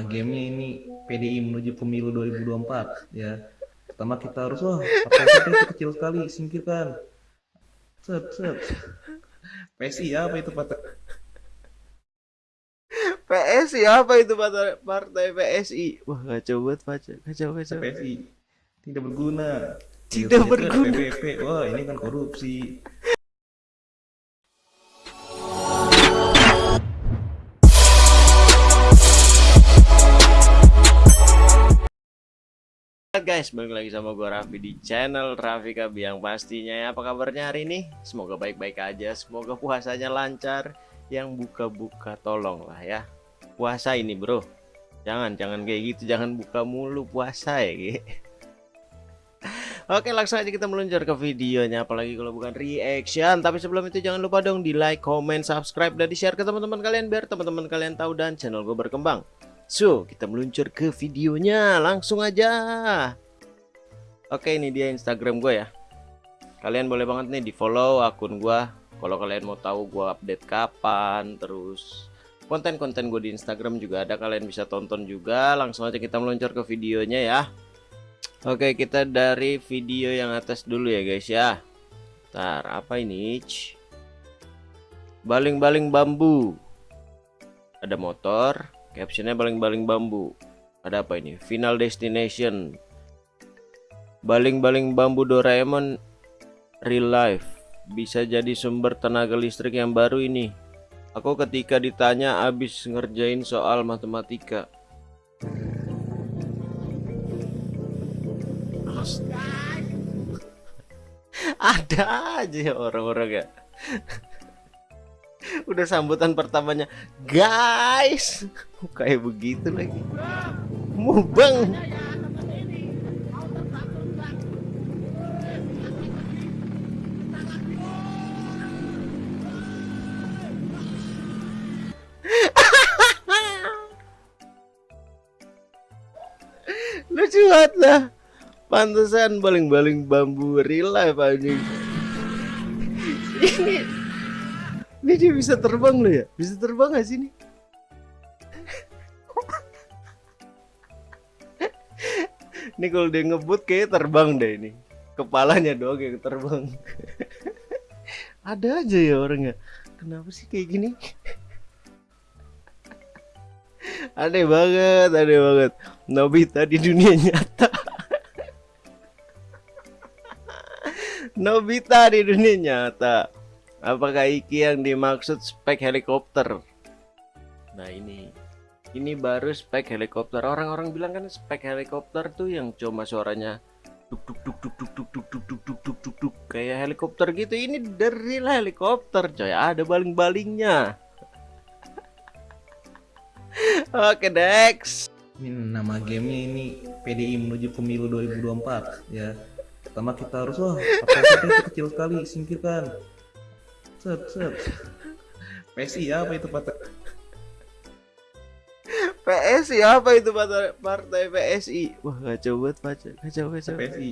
nama gamenya ini PDI menuju pemilu 2024 ya. Pertama kita harus wah partai kita itu kecil sekali singkirkan. Set set. PSI apa itu partai PSI apa itu partai, partai PSI? Wah kacau banget baca, kacau kacau. PSI tidak berguna. Tidak kan berguna. PPP wah ini kan korupsi guys, balik lagi sama gue Raffi di channel Raffi Kabi yang pastinya ya. Apa kabarnya hari ini? Semoga baik-baik aja, semoga puasanya lancar, yang buka-buka tolong lah ya. Puasa ini bro, jangan jangan kayak gitu, jangan buka mulu puasa ya. Oke langsung aja kita meluncur ke videonya. Apalagi kalau bukan reaction. Tapi sebelum itu jangan lupa dong di like, comment, subscribe dan di share ke teman-teman kalian biar teman-teman kalian tahu dan channel gue berkembang So, kita meluncur ke videonya langsung aja. Oke, ini dia Instagram gue ya. Kalian boleh banget nih di follow akun gue. Kalau kalian mau tahu gue update kapan, terus konten-konten gue di Instagram juga ada. Kalian bisa tonton juga. Langsung aja kita meluncur ke videonya ya. Oke, kita dari video yang atas dulu ya guys ya. Ntar, apa ini? Baling-baling bambu. Ada motor, Captionnya baling-baling bambu. Ada apa ini? Final Destination. Baling-baling bambu Doraemon real life. Bisa jadi sumber tenaga listrik yang baru ini. Aku ketika ditanya abis ngerjain soal matematika. Ada aja orang-orang ya udah sambutan pertamanya. Guys kayak begitu lagi? Mubang lucu banget lah. Pantesan baling-baling bambu real life anjing. Ini ini dia bisa terbang loh ya? Bisa terbang gak sih ini? ini kalau dia ngebut kayak terbang deh ini. Kepalanya doang yang terbang. Ada aja ya orangnya. Kenapa sih kayak gini? aneh banget, aneh banget. Nobita di dunia nyata. Nobita di dunia nyata. Apakah iki yang dimaksud spek helikopter? Nah ini Ini baru spek helikopter Orang-orang bilang kan spek helikopter tuh yang cuma suaranya duk duk duk duk duk duk duk duk duk duk duk duk duk Kayak helikopter gitu Ini dari helikopter coy Ada baling-balingnya Oke Dex ini nama gamenya ini PDI menuju pemilu 2024 ya pertama kita harus wah kita itu kecil sekali singkirkan set set. PSI apa itu partai? PSI apa itu partai, partai PSI Wah kacau banget baca Kacau kacau. PSI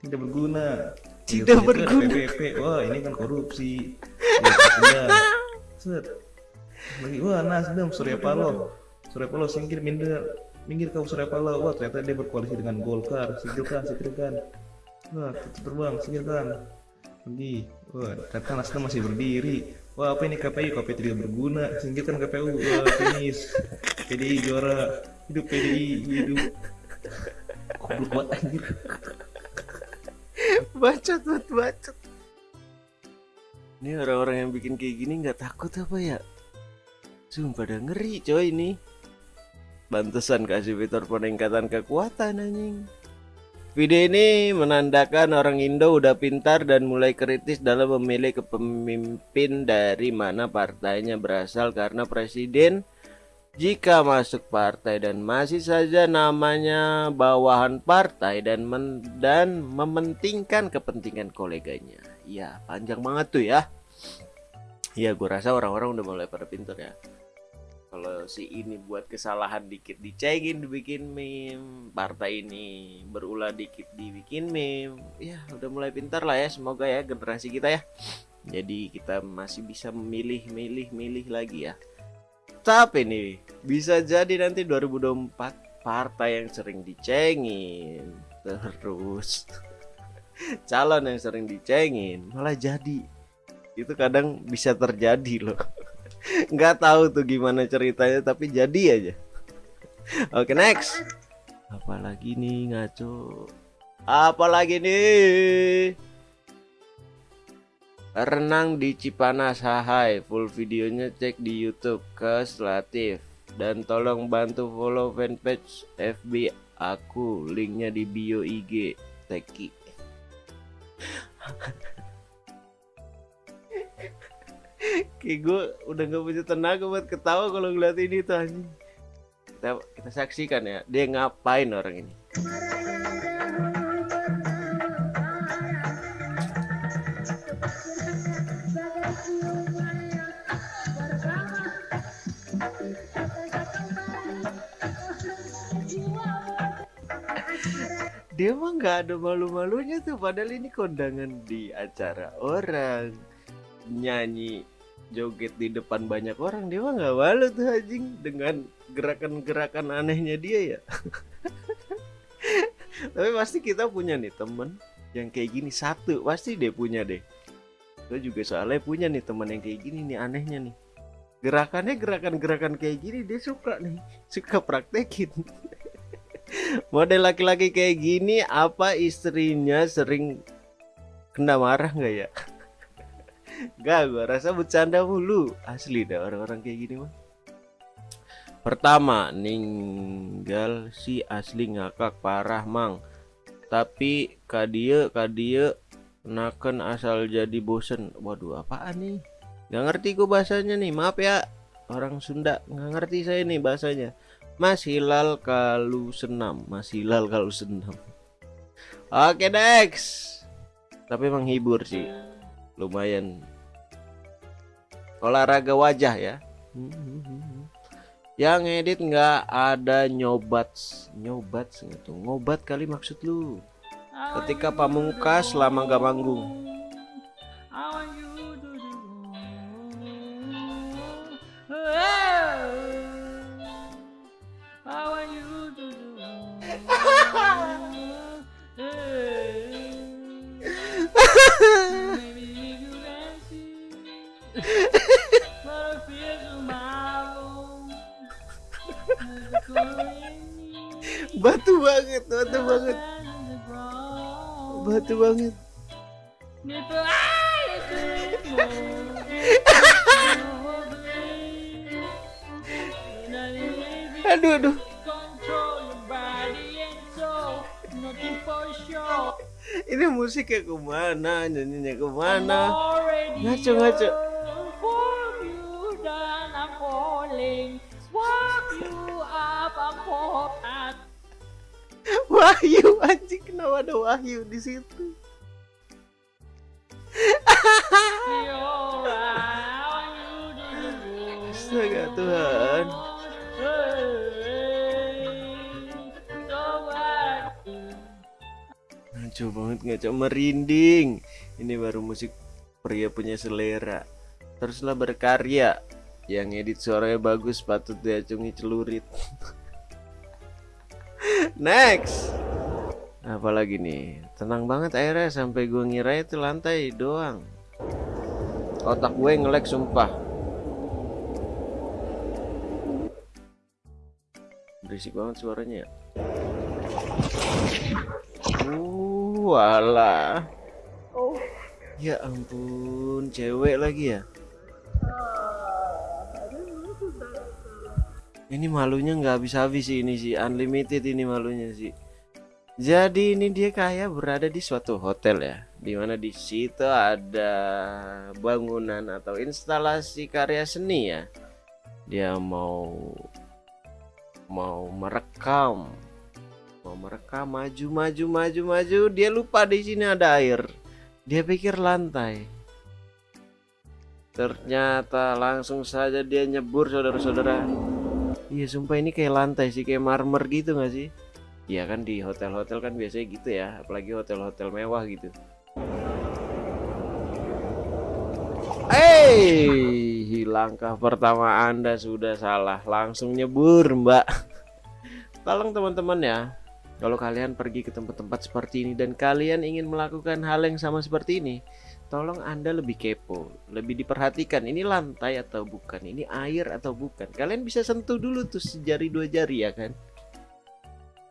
tidak berguna. Tidak Itu kan berguna. PPP wah ini kan korupsi. Ya, sudah. set. Lagi wah Nasdem Surya Paloh. Surya Paloh singkir minggir minggir kau Surya Paloh. Wah ternyata dia berkoalisi dengan Golkar. Singkirkan singkirkan wah terbang singkirkan pergi. Wah ternyata Nasdem masih berdiri. Wah apa ini KPU KPU tidak berguna? Singkirkan KPU wah finish PDI juara. Hidup PDI hidup. Goblok banget anjir. Bacot banget bacot. Ini orang-orang yang bikin kayak gini nggak takut apa ya? Sumpah pada ngeri coy ini. Bantesan kasih fitur peningkatan kekuatan anjing Video ini menandakan orang Indo udah pintar dan mulai kritis dalam memilih kepemimpin dari mana partainya berasal karena presiden jika masuk partai dan masih saja namanya bawahan partai dan men dan mementingkan kepentingan koleganya. Ya, panjang banget tuh ya. Ya, gue rasa orang-orang udah mulai pada pinter ya. Kalau si ini buat kesalahan dikit dicengin dibikin meme, partai ini berulah dikit dibikin meme. Ya, udah mulai pintar lah ya. Semoga ya generasi kita ya. Jadi kita masih bisa memilih, milih, milih lagi ya Tapi nih, bisa jadi nanti 2024 partai yang sering dicengin terus calon yang sering dicengin malah jadi itu kadang bisa terjadi loh nggak tahu tuh gimana ceritanya tapi jadi aja. Oke next. Apalagi nih ngaco? Apalagi nih? Renang di Cipanas Hahai full videonya cek di YouTube ke Slatif dan tolong bantu follow fanpage FB aku linknya di bio IG Teki Kayak gue udah gak punya tenaga buat ketawa kalau ngeliat ini tuh kita, kita saksikan ya dia ngapain orang ini? Dia mah nggak ada malu-malunya tuh padahal ini kondangan di acara orang. Nyanyi joget di depan banyak orang dia mah nggak malu tuh anjing dengan gerakan-gerakan anehnya dia ya. Tapi pasti kita punya nih temen yang kayak gini satu pasti dia punya deh. Gue juga soalnya punya nih temen yang kayak gini nih anehnya nih. Gerakannya gerakan-gerakan kayak gini dia suka nih suka praktekin. Model laki-laki kayak gini apa istrinya sering kena marah nggak ya Gak, gua rasa bercanda mulu. Asli dah orang-orang kayak gini mah pertama ninggal si asli ngakak parah mang. Tapi kadia kadia naken asal jadi bosen. Waduh apaan nih? Nggak ngerti gue bahasanya nih. Maaf ya orang Sunda. Nggak ngerti saya nih bahasanya. Mas Hilal kalau senam. Mas Hilal kalau senam. Oke next Tapi menghibur sih. Lumayan Olahraga wajah ya. Yang edit nggak ada nyobat Nyobat gitu Ngobat kali maksud lu. Ketika pamungkas lama gak manggung banget. Aduh aduh. Ini musiknya ke mana? Nyanyinya ke mana? Ngaco ngaco Wahyu anjing kenapa ada Wahyu di situ? Astaga Tuhan. Ngaco banget ngaco merinding. Ini baru musik pria punya selera. Teruslah berkarya. Yang edit suaranya bagus patut diacungi celurit. Next Apalagi nih Tenang banget airnya sampai gue ngira itu lantai doang. Otak gue ngelek sumpah. Berisik banget suaranya ya. Uh, walah Ya ampun, cewek lagi ya? Ini malunya nggak habis-habis sih ini sih. Unlimited ini malunya sih. Jadi ini dia kayak berada di suatu hotel ya, di mana di situ ada bangunan atau instalasi karya seni ya. Dia mau mau merekam, mau merekam maju maju maju maju. Dia lupa di sini ada air. Dia pikir lantai. Ternyata langsung saja dia nyebur saudara-saudara. Iya sumpah ini kayak lantai sih kayak marmer gitu gak sih? Iya kan di hotel-hotel kan biasanya gitu ya, apalagi hotel-hotel mewah gitu. Hei, langkah pertama Anda sudah salah. Langsung nyebur, Mbak. Tolong teman-teman ya. Kalau kalian pergi ke tempat-tempat seperti ini dan kalian ingin melakukan hal yang sama seperti ini, tolong Anda lebih kepo, lebih diperhatikan. Ini lantai atau bukan? Ini air atau bukan? Kalian bisa sentuh dulu tuh sejari dua jari ya kan?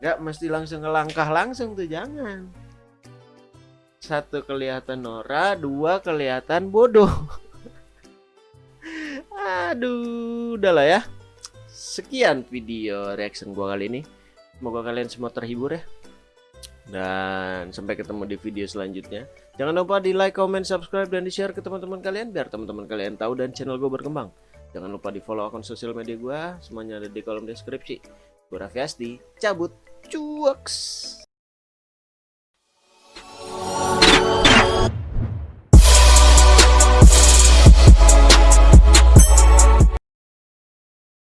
Gak mesti langsung ngelangkah langsung tuh, jangan. Satu kelihatan Nora, dua kelihatan bodoh. Aduh, udahlah ya. Sekian video reaction gua kali ini. Semoga kalian semua terhibur ya. Dan sampai ketemu di video selanjutnya. Jangan lupa di like, comment, subscribe, dan di share ke teman-teman kalian biar teman-teman kalian tahu dan channel gue berkembang. Jangan lupa di follow akun sosial media gue, semuanya ada di kolom deskripsi. Gue Raffi Asti, cabut, Jukes.